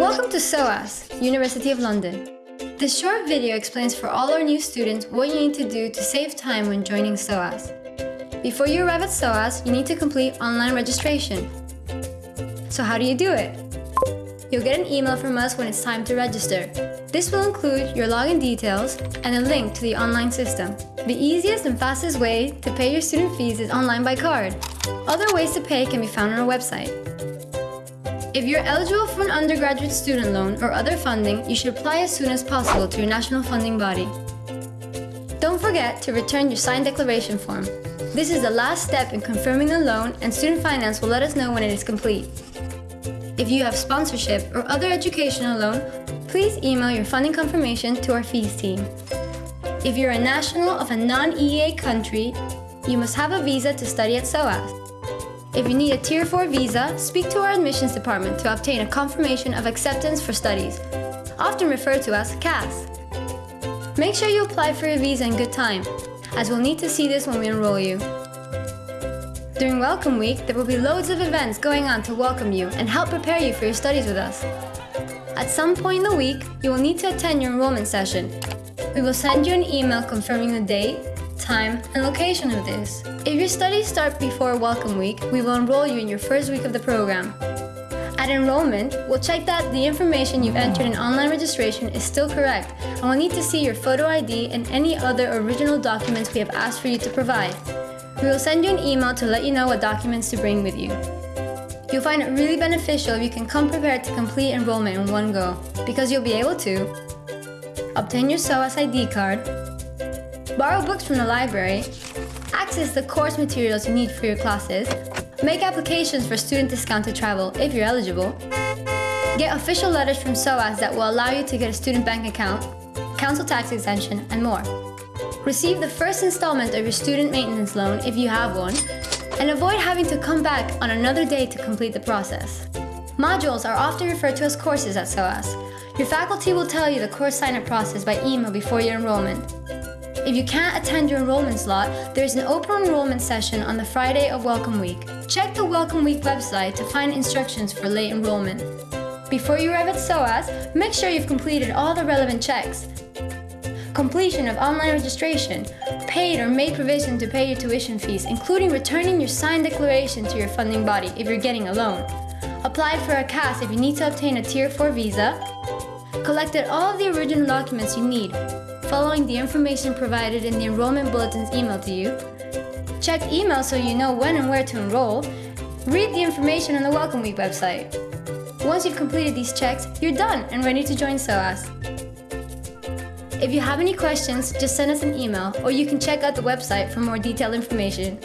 Welcome to SOAS, University of London. This short video explains for all our new students what you need to do to save time when joining SOAS. Before you arrive at SOAS, you need to complete online registration. So how do you do it? You'll get an email from us when it's time to register. This will include your login details and a link to the online system. The easiest and fastest way to pay your student fees is online by card. Other ways to pay can be found on our website. If you're eligible for an undergraduate student loan or other funding, you should apply as soon as possible to your national funding body. Don't forget to return your signed declaration form. This is the last step in confirming the loan and Student Finance will let us know when it is complete. If you have sponsorship or other educational loan, please email your funding confirmation to our fees team. If you're a national of a non-EEA country, you must have a visa to study at SOAS. If you need a Tier 4 visa, speak to our admissions department to obtain a confirmation of acceptance for studies, often referred to as CAS. Make sure you apply for your visa in good time, as we'll need to see this when we enroll you. During Welcome Week, there will be loads of events going on to welcome you and help prepare you for your studies with us. At some point in the week, you will need to attend your enrollment session. We will send you an email confirming the date, time, and location of this. If your studies start before Welcome Week, we will enroll you in your first week of the program. At enrollment, we'll check that the information you've entered in online registration is still correct, and we'll need to see your photo ID and any other original documents we have asked for you to provide. We will send you an email to let you know what documents to bring with you. You'll find it really beneficial if you can come prepared to complete enrollment in one go, because you'll be able to obtain your SOAS ID card, borrow books from the library, access the course materials you need for your classes, make applications for student discounted travel if you're eligible, get official letters from SOAS that will allow you to get a student bank account, council tax exemption, and more. Receive the first installment of your student maintenance loan if you have one, and avoid having to come back on another day to complete the process. Modules are often referred to as courses at SOAS. Your faculty will tell you the course sign-up process by email before your enrollment. If you can't attend your enrollment slot, there is an open enrollment session on the Friday of Welcome Week. Check the Welcome Week website to find instructions for late enrollment. Before you arrive at SOAS, make sure you've completed all the relevant checks. Completion of online registration, paid or made provision to pay your tuition fees, including returning your signed declaration to your funding body if you're getting a loan. Applied for a CAS if you need to obtain a Tier 4 visa. Collected all of the original documents you need, following the information provided in the enrollment bulletin's email to you, check email so you know when and where to enroll, read the information on the Welcome Week website. Once you've completed these checks, you're done and ready to join SOAS. If you have any questions, just send us an email or you can check out the website for more detailed information.